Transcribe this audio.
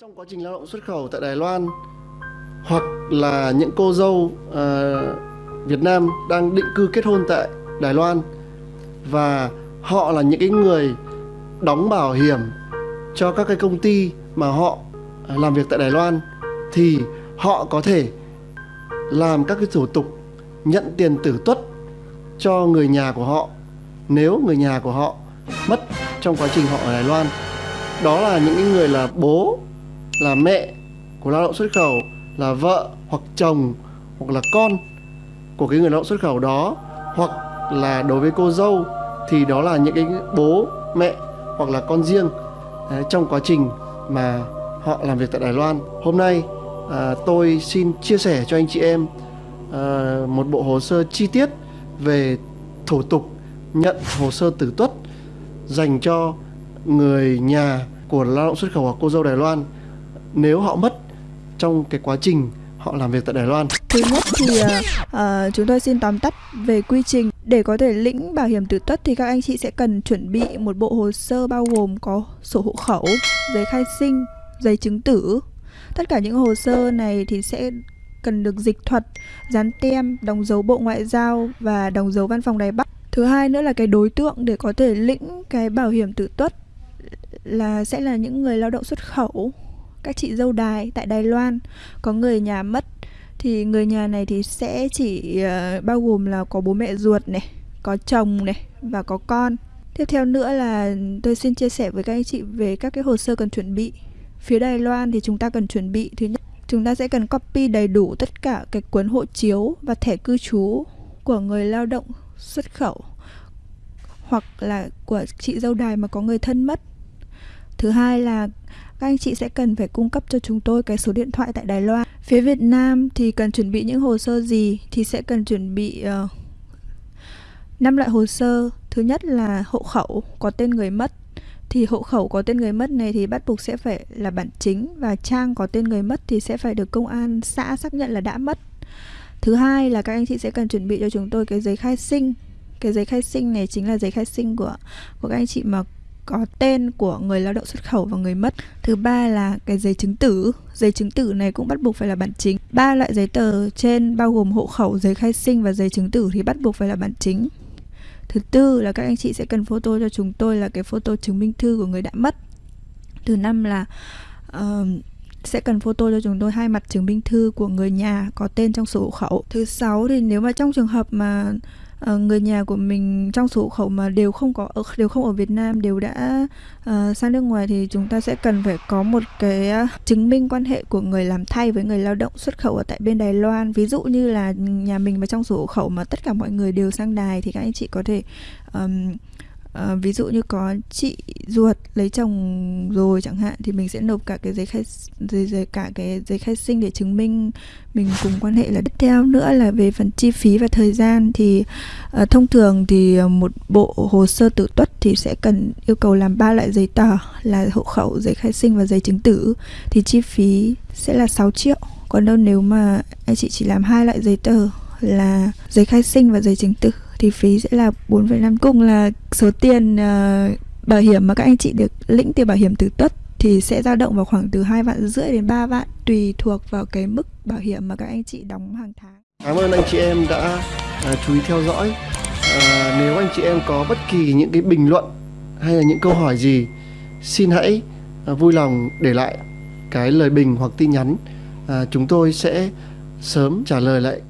Trong quá trình lao động xuất khẩu tại Đài Loan hoặc là những cô dâu uh, Việt Nam đang định cư kết hôn tại Đài Loan và họ là những cái người đóng bảo hiểm cho các cái công ty mà họ ờ, làm việc tại Đài Loan thì họ có thể làm các cái thủ tục nhận tiền tử tuất cho người nhà của họ nếu người nhà của họ mất trong quá trình họ ở Đài Loan. Đó là những người là bố là mẹ của lao động xuất khẩu là vợ hoặc chồng hoặc là con của cái người lao động xuất khẩu đó hoặc là đối với cô dâu thì đó là những cái bố mẹ hoặc là con riêng. Đấy, trong quá trình mà họ làm việc tại Đài Loan. Hôm nay à, tôi xin chia sẻ cho anh chị em à, một bộ hồ sơ chi tiết về thủ tục nhận hồ sơ tử tuất dành cho người nhà của lao động xuất khẩu hoặc cô dâu Đài Loan nếu họ mất trong cái quá trình họ làm việc tại Đài Loan. Thứ nhất thì uh, chúng tôi xin tóm tắt về quy trình để có thể lĩnh bảo hiểm tử tuất thì các anh chị sẽ cần chuẩn bị một bộ hồ sơ bao gồm có sổ hộ khẩu, giấy khai sinh, giấy chứng tử. Tất cả những hồ sơ này thì sẽ cần được dịch thuật, dán tem, đóng dấu Bộ Ngoại giao và đóng dấu Văn phòng Đài Bắc. Thứ hai nữa là cái đối tượng để có thể lĩnh cái bảo hiểm tử tuất là sẽ là những người lao động xuất khẩu các chị dâu đài tại Đài Loan có người nhà mất thì người nhà này thì sẽ chỉ uh, bao gồm là có bố mẹ ruột này, có chồng này và có con. Tiếp theo nữa là tôi xin chia sẻ với các anh chị về các cái hồ sơ cần chuẩn bị. Phía Đài Loan thì chúng ta cần chuẩn bị thứ nhất chúng ta sẽ cần copy đầy đủ tất cả cái cuốn hộ chiếu và thẻ cư trú của người lao động xuất khẩu hoặc là của chị dâu đài mà có người thân mất. Thứ hai là các anh chị sẽ cần phải cung cấp cho chúng tôi cái số điện thoại tại Đài Loan. Phía Việt Nam thì cần chuẩn bị những hồ sơ gì thì sẽ cần chuẩn bị ờ, uh, 5 loại hồ sơ. Thứ nhất là hộ khẩu có tên người mất. Thì hộ khẩu có tên người mất này thì bắt buộc sẽ phải là bản chính và trang có tên người mất thì sẽ phải được công an xã xác nhận là đã mất. Thứ hai là các anh chị sẽ cần chuẩn bị cho chúng tôi cái giấy khai sinh. Cái giấy khai sinh này chính là giấy khai sinh của của các anh chị mà có tên của người lao động xuất khẩu và người mất. Thứ ba là cái giấy chứng tử. Giấy chứng tử này cũng bắt buộc phải là bản chính. Ba loại giấy tờ trên bao gồm hộ khẩu, giấy khai sinh và giấy chứng tử thì bắt buộc phải là bản chính. Thứ tư là các anh chị sẽ cần photo cho chúng tôi là cái photo chứng minh thư của người đã mất. Thứ năm là uh, sẽ cần photo cho chúng tôi hai mặt chứng minh thư của người nhà có tên trong sổ hộ khẩu. Thứ sáu thì nếu mà trong trường hợp mà uh, người nhà của mình trong số hộ khẩu mà đều không có ở đều không ở Việt Nam đều đã uh, sang nước ngoài thì chúng ta sẽ cần phải có một cái uh, chứng minh quan hệ của người làm thay với người lao động xuất khẩu ở tại bên Đài Loan. Ví dụ như là nhà mình mà trong số hộ khẩu mà tất cả mọi người đều sang Đài thì các anh chị có thể um, À, ví dụ như có chị ruột lấy chồng rồi chẳng hạn thì mình sẽ nộp cả cái giấy khai giấy, giấy cả cái giấy khai sinh để chứng minh mình cùng quan hệ là tiếp theo. Nữa là về phần chi phí và thời gian thì à, thông thường thì ờ, một bộ hồ sơ tự tuất thì sẽ cần yêu cầu làm ba loại giấy tờ là hộ khẩu giấy khai sinh và giấy chứng tử. Thì chi phí sẽ là 6 triệu. Còn đâu nếu mà anh chị chỉ làm hai loại giấy tờ là giấy khai sinh và giấy chứng tử thì phí sẽ là 4,5 cùng là số tiền uh, bảo hiểm mà các anh chị được lĩnh tiền bảo hiểm từ tuất thì sẽ dao động vào khoảng từ 2 vạn rưỡi đến 3 vạn tùy thuộc vào cái mức bảo hiểm mà các anh chị đóng hàng tháng. Cảm ơn anh chị em đã uh, chú ý theo dõi. Uh, nếu anh chị em có bất kỳ những cái bình luận hay là những câu hỏi gì xin hãy uh, vui lòng để lại cái lời bình hoặc tin nhắn uh, chúng tôi sẽ sớm trả lời lại